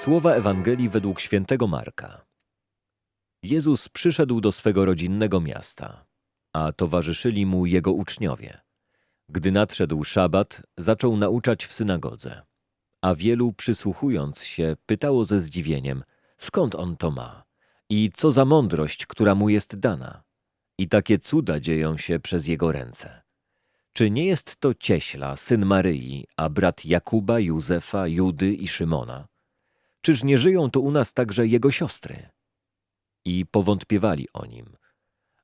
Słowa Ewangelii według świętego Marka. Jezus przyszedł do swego rodzinnego miasta, a towarzyszyli mu jego uczniowie. Gdy nadszedł szabat, zaczął nauczać w synagodze. A wielu, przysłuchując się, pytało ze zdziwieniem, skąd on to ma i co za mądrość, która mu jest dana. I takie cuda dzieją się przez jego ręce. Czy nie jest to cieśla, syn Maryi, a brat Jakuba, Józefa, Judy i Szymona? Czyż nie żyją tu u nas także jego siostry? I powątpiewali o nim.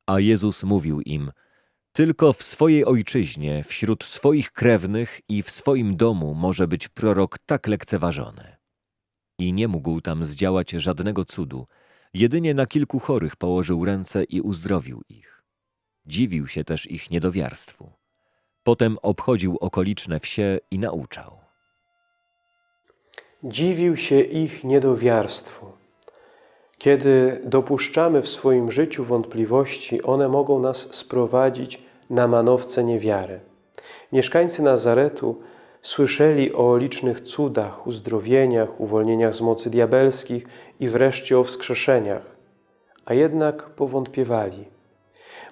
A Jezus mówił im, tylko w swojej ojczyźnie, wśród swoich krewnych i w swoim domu może być prorok tak lekceważony. I nie mógł tam zdziałać żadnego cudu, jedynie na kilku chorych położył ręce i uzdrowił ich. Dziwił się też ich niedowiarstwu. Potem obchodził okoliczne wsie i nauczał. Dziwił się ich niedowiarstwu. Kiedy dopuszczamy w swoim życiu wątpliwości, one mogą nas sprowadzić na manowce niewiary. Mieszkańcy Nazaretu słyszeli o licznych cudach, uzdrowieniach, uwolnieniach z mocy diabelskich i wreszcie o wskrzeszeniach, a jednak powątpiewali.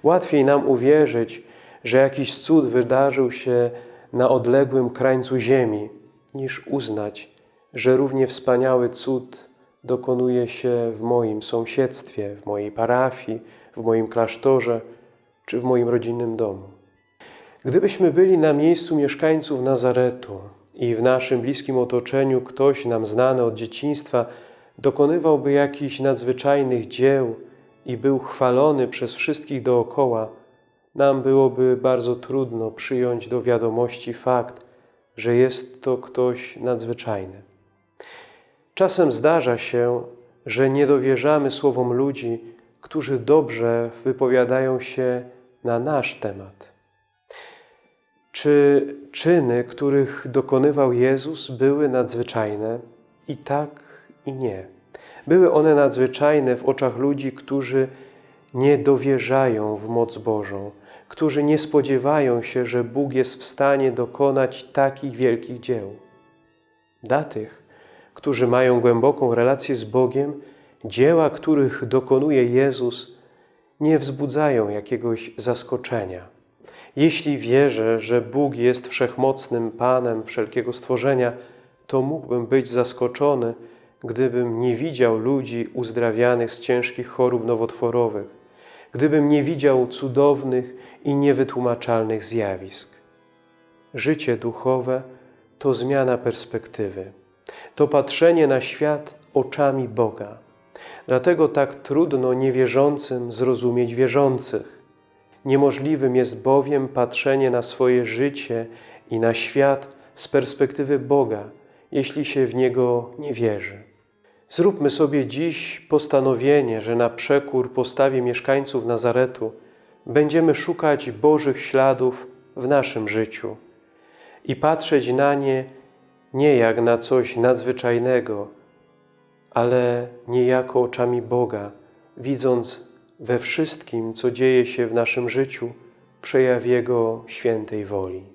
Łatwiej nam uwierzyć, że jakiś cud wydarzył się na odległym krańcu ziemi, niż uznać, że równie wspaniały cud dokonuje się w moim sąsiedztwie, w mojej parafii, w moim klasztorze czy w moim rodzinnym domu. Gdybyśmy byli na miejscu mieszkańców Nazaretu i w naszym bliskim otoczeniu ktoś nam znany od dzieciństwa dokonywałby jakichś nadzwyczajnych dzieł i był chwalony przez wszystkich dookoła, nam byłoby bardzo trudno przyjąć do wiadomości fakt, że jest to ktoś nadzwyczajny. Czasem zdarza się, że nie dowierzamy słowom ludzi, którzy dobrze wypowiadają się na nasz temat. Czy czyny, których dokonywał Jezus, były nadzwyczajne? I tak, i nie. Były one nadzwyczajne w oczach ludzi, którzy nie dowierzają w moc Bożą, którzy nie spodziewają się, że Bóg jest w stanie dokonać takich wielkich dzieł. Dla tych, którzy mają głęboką relację z Bogiem, dzieła, których dokonuje Jezus, nie wzbudzają jakiegoś zaskoczenia. Jeśli wierzę, że Bóg jest wszechmocnym Panem wszelkiego stworzenia, to mógłbym być zaskoczony, gdybym nie widział ludzi uzdrawianych z ciężkich chorób nowotworowych, gdybym nie widział cudownych i niewytłumaczalnych zjawisk. Życie duchowe to zmiana perspektywy. To patrzenie na świat oczami Boga. Dlatego tak trudno niewierzącym zrozumieć wierzących. Niemożliwym jest bowiem patrzenie na swoje życie i na świat z perspektywy Boga, jeśli się w Niego nie wierzy. Zróbmy sobie dziś postanowienie, że na przekór postawie mieszkańców Nazaretu będziemy szukać Bożych śladów w naszym życiu i patrzeć na nie nie jak na coś nadzwyczajnego, ale niejako oczami Boga, widząc we wszystkim, co dzieje się w naszym życiu, przejaw Jego świętej woli.